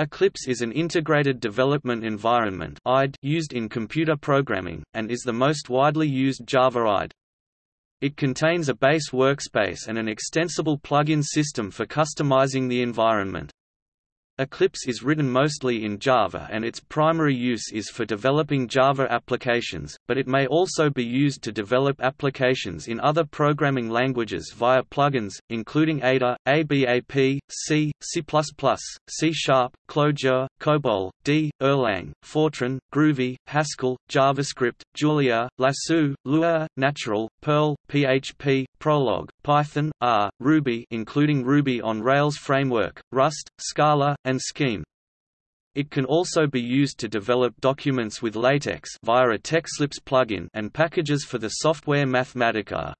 Eclipse is an integrated development environment used in computer programming, and is the most widely used Java IDE. It contains a base workspace and an extensible plugin system for customizing the environment. Eclipse is written mostly in Java and its primary use is for developing Java applications, but it may also be used to develop applications in other programming languages via plugins, including Ada, ABAP, C, C++, C Sharp, Clojure, COBOL, D, Erlang, Fortran, Groovy, Haskell, JavaScript, Julia, Lasso, Lua, Natural, Perl, PHP, Prolog, Python, R, Ruby including Ruby on Rails framework, Rust, Scala, and Scheme. It can also be used to develop documents with LaTeX via a TeXlipse plugin and packages for the software Mathematica.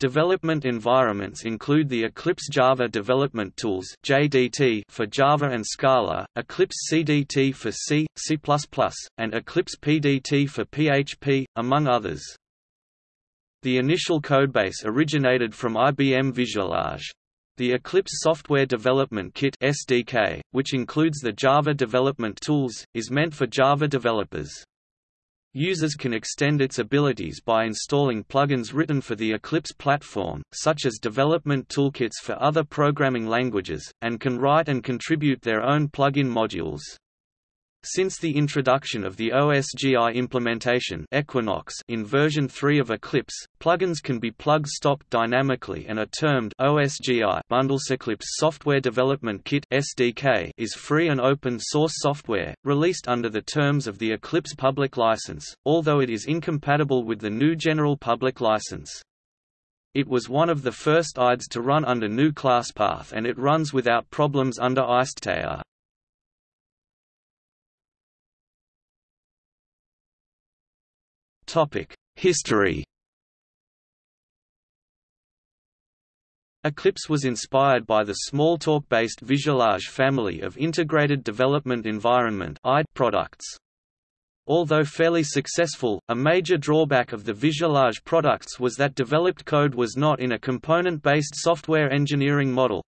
Development environments include the Eclipse Java Development Tools (JDT) for Java and Scala, Eclipse CDT for C, C++, and Eclipse PDT for PHP, among others. The initial codebase originated from IBM Visualage. The Eclipse Software Development Kit (SDK), which includes the Java development tools, is meant for Java developers. Users can extend its abilities by installing plugins written for the Eclipse platform, such as development toolkits for other programming languages, and can write and contribute their own plugin modules. Since the introduction of the OSGI implementation Equinox in version 3 of Eclipse, plugins can be plug-stopped dynamically and are termed OSGI bundles. Eclipse Software Development Kit (SDK) is free and open-source software, released under the terms of the Eclipse public license, although it is incompatible with the GNU General Public License. It was one of the first IDEs to run under GNU ClassPath and it runs without problems under IcedTea. History Eclipse was inspired by the Smalltalk-based Visualage family of integrated development environment products. Although fairly successful, a major drawback of the Visualage products was that developed code was not in a component-based software engineering model.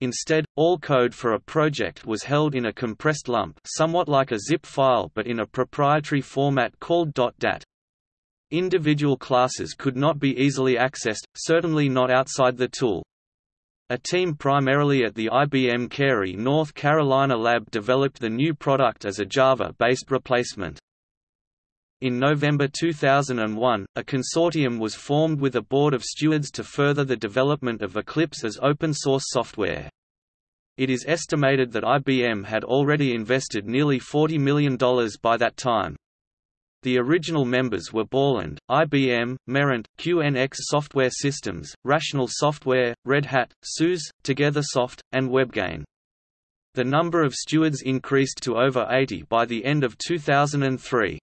Instead, all code for a project was held in a compressed lump somewhat like a zip file but in a proprietary format called .dat. Individual classes could not be easily accessed, certainly not outside the tool. A team primarily at the IBM Cary, North Carolina lab developed the new product as a Java-based replacement. In November 2001, a consortium was formed with a board of stewards to further the development of Eclipse as open-source software. It is estimated that IBM had already invested nearly $40 million by that time. The original members were Borland, IBM, Merant, QNX Software Systems, Rational Software, Red Hat, SUSE, TogetherSoft, and WebGain. The number of stewards increased to over 80 by the end of 2003.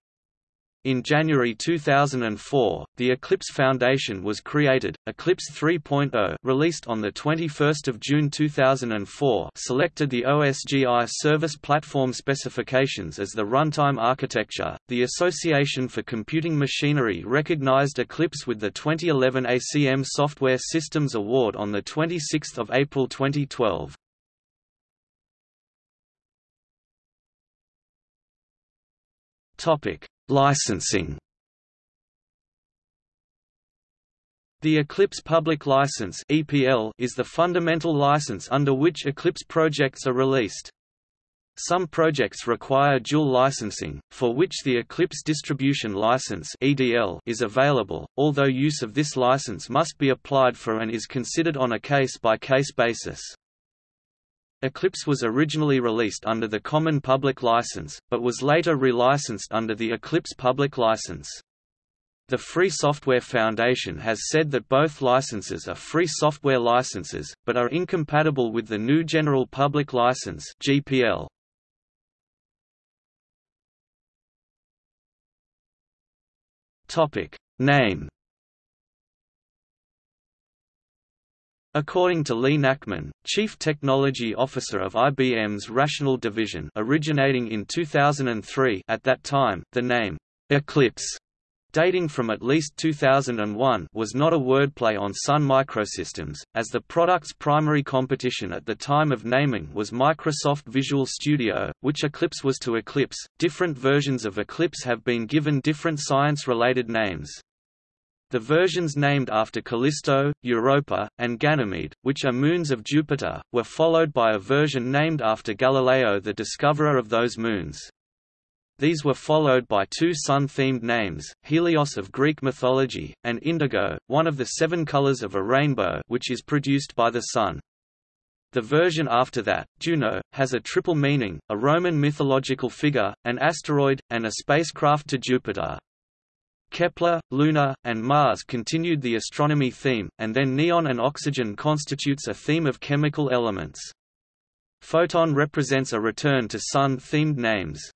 In January 2004, the Eclipse Foundation was created. Eclipse 3.0, released on the 21st of June 2004, selected the OSGI service platform specifications as the runtime architecture. The Association for Computing Machinery recognized Eclipse with the 2011 ACM Software Systems Award on the 26th of April 2012. Topic: Licensing The Eclipse Public License is the fundamental license under which Eclipse projects are released. Some projects require dual licensing, for which the Eclipse Distribution License is available, although use of this license must be applied for and is considered on a case-by-case -case basis. Eclipse was originally released under the Common Public License, but was later relicensed under the Eclipse Public License. The Free Software Foundation has said that both licenses are free software licenses, but are incompatible with the GNU General Public License (GPL). Topic: Name According to Lee Nackman, Chief Technology Officer of IBM's Rational Division originating in 2003 at that time, the name, Eclipse, dating from at least 2001 was not a wordplay on Sun Microsystems, as the product's primary competition at the time of naming was Microsoft Visual Studio, which Eclipse was to Eclipse. Different versions of Eclipse have been given different science-related names. The versions named after Callisto, Europa, and Ganymede, which are moons of Jupiter, were followed by a version named after Galileo the discoverer of those moons. These were followed by two sun-themed names, Helios of Greek mythology, and Indigo, one of the seven colors of a rainbow which is produced by the sun. The version after that, Juno, has a triple meaning, a Roman mythological figure, an asteroid, and a spacecraft to Jupiter. Kepler, Luna, and Mars continued the astronomy theme, and then neon and oxygen constitutes a theme of chemical elements. Photon represents a return to Sun-themed names.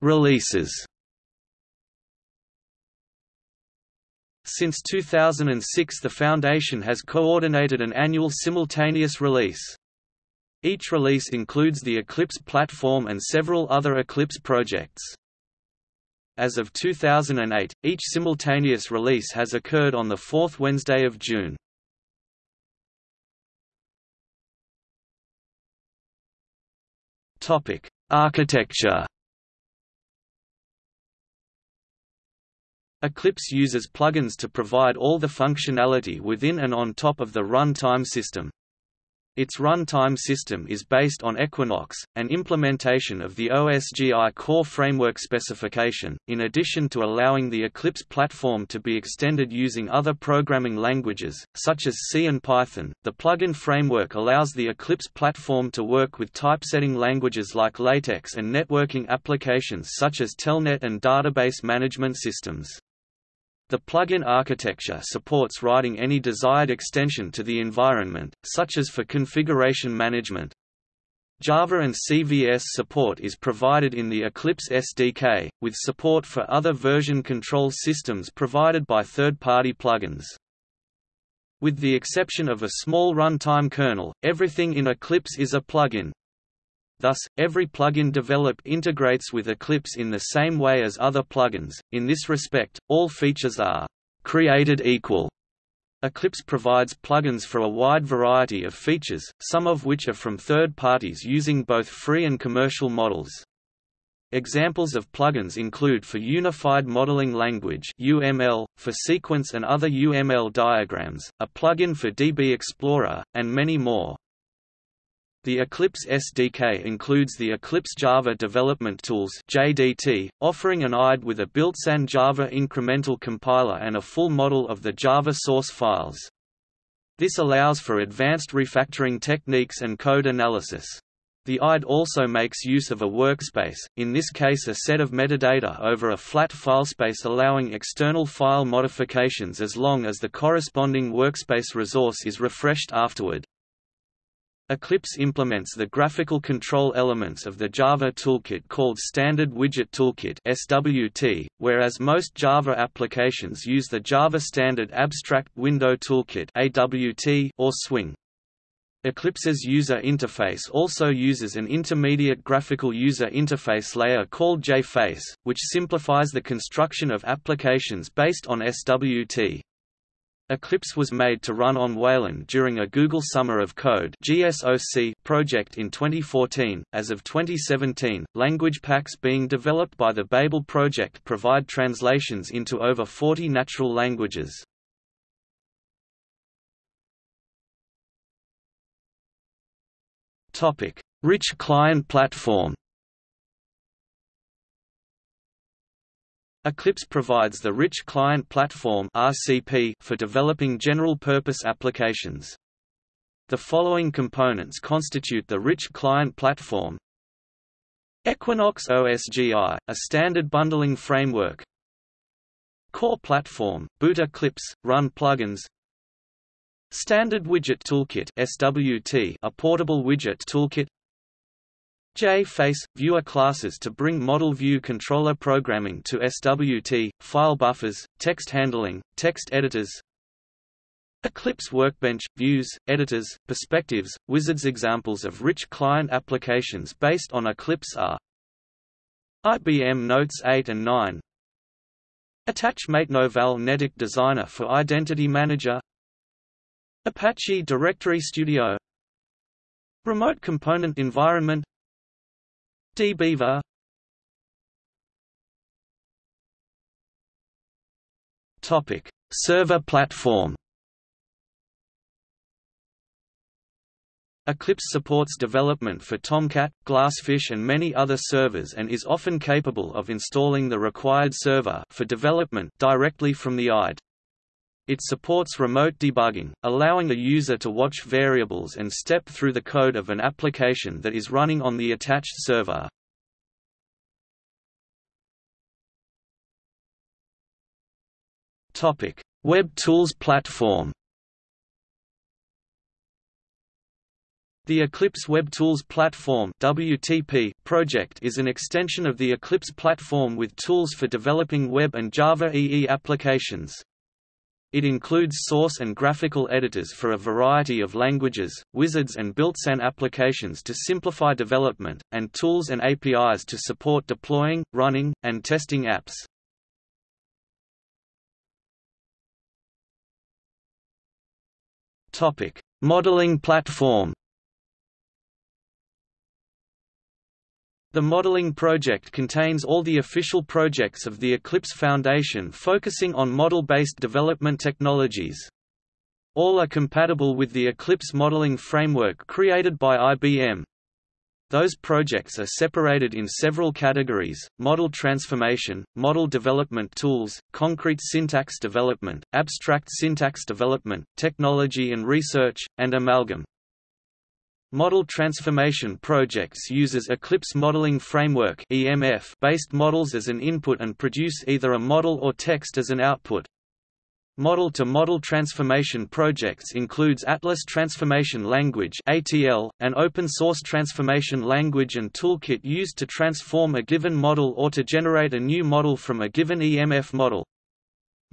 Releases. Since 2006 the Foundation has coordinated an annual simultaneous release. Each release includes the Eclipse platform and several other Eclipse projects. As of 2008, each simultaneous release has occurred on the fourth Wednesday of June. Topic: Architecture Eclipse uses plugins to provide all the functionality within and on top of the runtime system. Its runtime system is based on Equinox, an implementation of the OSGI core framework specification, in addition to allowing the Eclipse platform to be extended using other programming languages, such as C and Python. The plugin framework allows the Eclipse platform to work with typesetting languages like LaTeX and networking applications such as Telnet and database management systems. The plugin architecture supports writing any desired extension to the environment, such as for configuration management. Java and CVS support is provided in the Eclipse SDK, with support for other version control systems provided by third-party plugins. With the exception of a small runtime kernel, everything in Eclipse is a plugin. Thus, every plugin developed integrates with Eclipse in the same way as other plugins. In this respect, all features are created equal. Eclipse provides plugins for a wide variety of features, some of which are from third parties using both free and commercial models. Examples of plugins include for Unified Modeling Language (UML), for sequence and other UML diagrams, a plugin for DB Explorer, and many more. The Eclipse SDK includes the Eclipse Java Development Tools (JDT), offering an IDE with a built-in Java incremental compiler and a full model of the Java source files. This allows for advanced refactoring techniques and code analysis. The IDE also makes use of a workspace, in this case a set of metadata over a flat filespace allowing external file modifications as long as the corresponding workspace resource is refreshed afterward. Eclipse implements the graphical control elements of the Java toolkit called Standard Widget Toolkit SWT, whereas most Java applications use the Java Standard Abstract Window Toolkit AWT or Swing. Eclipse's user interface also uses an intermediate graphical user interface layer called JFace, which simplifies the construction of applications based on SWT. Eclipse was made to run on Wayland during a Google Summer of Code (GSOC) project in 2014. As of 2017, language packs being developed by the Babel project provide translations into over 40 natural languages. Topic: Rich client platform. Eclipse provides the Rich Client Platform (RCP) for developing general-purpose applications. The following components constitute the Rich Client Platform: Equinox OSGI, a standard bundling framework. Core Platform, boot Eclipse, run plugins. Standard Widget Toolkit (SWT), a portable widget toolkit. JFace – Viewer classes to bring model view controller programming to SWT, file buffers, text handling, text editors Eclipse Workbench, Views, Editors, Perspectives, Wizards Examples of rich client applications based on Eclipse are IBM Notes 8 and 9 Attachmate Novell NetIQ Designer for Identity Manager. Apache Directory Studio. Remote Component Environment dbeaver Topic: Server platform. Eclipse supports development for Tomcat, Glassfish and many other servers and is often capable of installing the required server for development directly from the IDE. It supports remote debugging, allowing a user to watch variables and step through the code of an application that is running on the attached server. Topic: Web Tools Platform. The Eclipse Web Tools Platform (WTP) project is an extension of the Eclipse platform with tools for developing web and Java EE applications. It includes source and graphical editors for a variety of languages, wizards and built-in applications to simplify development, and tools and APIs to support deploying, running, and testing apps. Topic: Modeling platform. The modeling project contains all the official projects of the Eclipse Foundation focusing on model-based development technologies. All are compatible with the Eclipse modeling framework created by IBM. Those projects are separated in several categories, model transformation, model development tools, concrete syntax development, abstract syntax development, technology and research, and amalgam. Model transformation projects uses Eclipse Modeling Framework based models as an input and produce either a model or text as an output. Model-to-model -model transformation projects includes Atlas Transformation Language an open-source transformation language and toolkit used to transform a given model or to generate a new model from a given EMF model.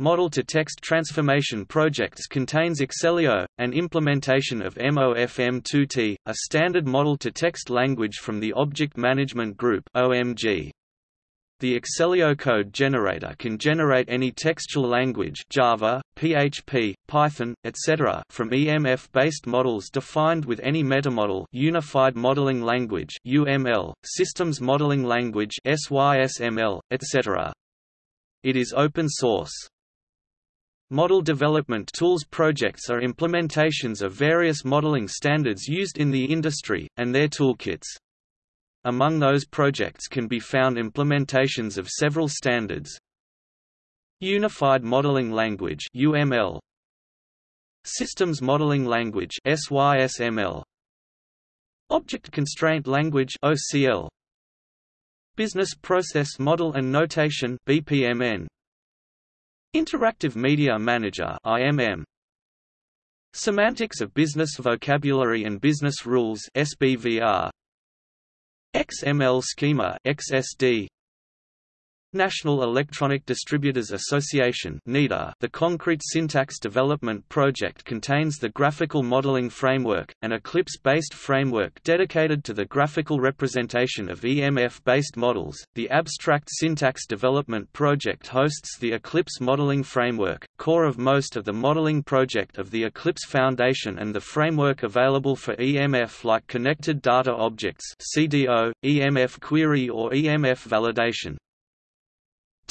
Model-to-text transformation projects contains Acceleo, an implementation of MOFM2T, a standard model-to-text language from the Object Management Group (OMG). The Acceleo code generator can generate any textual language Java, PHP, Python, etc. from EMF-based models defined with any metamodel Unified Modeling Language UML, Systems Modeling Language SYSML, etc. It is open source. Model development tools projects are implementations of various modeling standards used in the industry, and their toolkits. Among those projects can be found implementations of several standards. Unified Modeling Language UML Systems Modeling Language SYSML Object Constraint Language OCL Business Process Model and Notation BPMN Interactive Media Manager IMM Semantics of Business Vocabulary and Business Rules SBVR XML Schema XSD National Electronic Distributors Association the Concrete Syntax Development Project contains the Graphical Modeling Framework, an Eclipse-based framework dedicated to the graphical representation of EMF-based models. The Abstract Syntax Development Project hosts the Eclipse Modeling Framework, core of most of the modeling project of the Eclipse Foundation and the framework available for EMF like Connected Data Objects CDO, EMF Query or EMF Validation.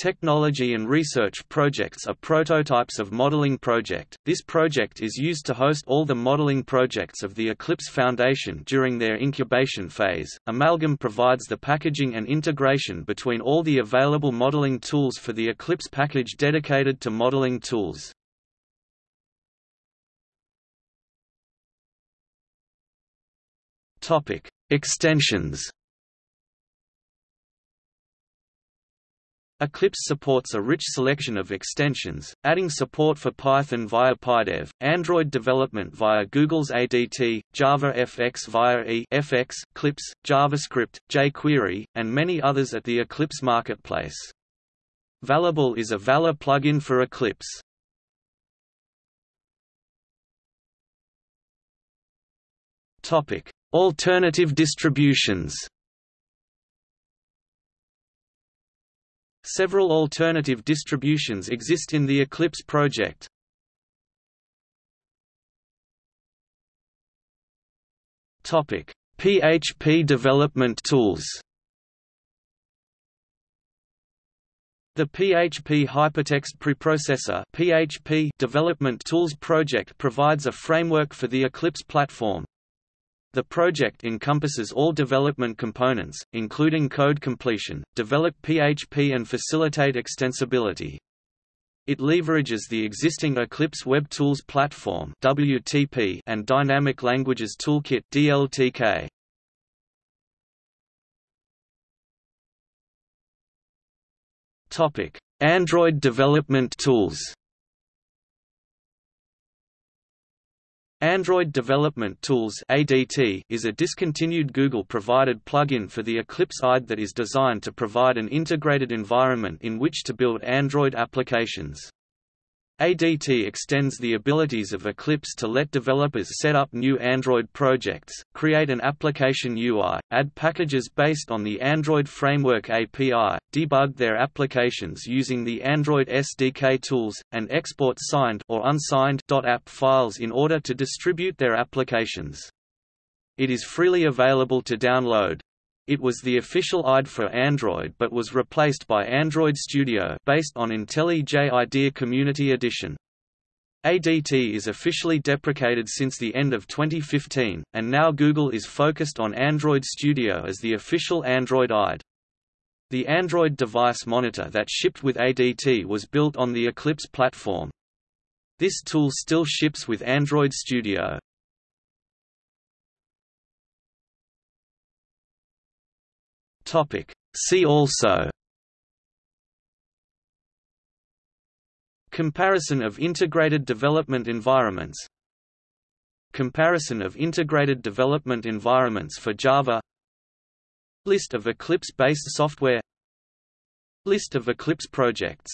Technology and research projects are prototypes of modeling project. This project is used to host all the modeling projects of the Eclipse Foundation during their incubation phase. Amalgam provides the packaging and integration between all the available modeling tools for the Eclipse package dedicated to modeling tools. Topic: Extensions Eclipse supports a rich selection of extensions, adding support for Python via PyDev, Android development via Google's ADT, Java FX via EFX, Clips, JavaScript, jQuery, and many others at the Eclipse marketplace. Valable is a Vala plugin for Eclipse. Topic: Alternative distributions. Several alternative distributions exist in the Eclipse project. Topic: PHP development tools. The PHP Hypertext Preprocessor (PHP) development tools project provides a framework for the Eclipse platform. The project encompasses all development components, including code completion, develop PHP and facilitate extensibility. It leverages the existing Eclipse Web Tools Platform (WTP) and Dynamic Languages Toolkit (DLTK). Topic: Android development tools. Android Development Tools (ADT) is a discontinued Google-provided plugin for the Eclipse IDE that is designed to provide an integrated environment in which to build Android applications. ADT extends the abilities of Eclipse to let developers set up new Android projects, create an application UI, add packages based on the Android Framework API, debug their applications using the Android SDK tools, and export signed or unsigned .app files in order to distribute their applications. It is freely available to download. It was the official IDE for Android but was replaced by Android Studio based on IntelliJ IDEA Community Edition. ADT is officially deprecated since the end of 2015, and now Google is focused on Android Studio as the official Android IDE. The Android device monitor that shipped with ADT was built on the Eclipse platform. This tool still ships with Android Studio. Topic. See also Comparison of integrated development environments Comparison of integrated development environments for Java List of Eclipse-based software List of Eclipse projects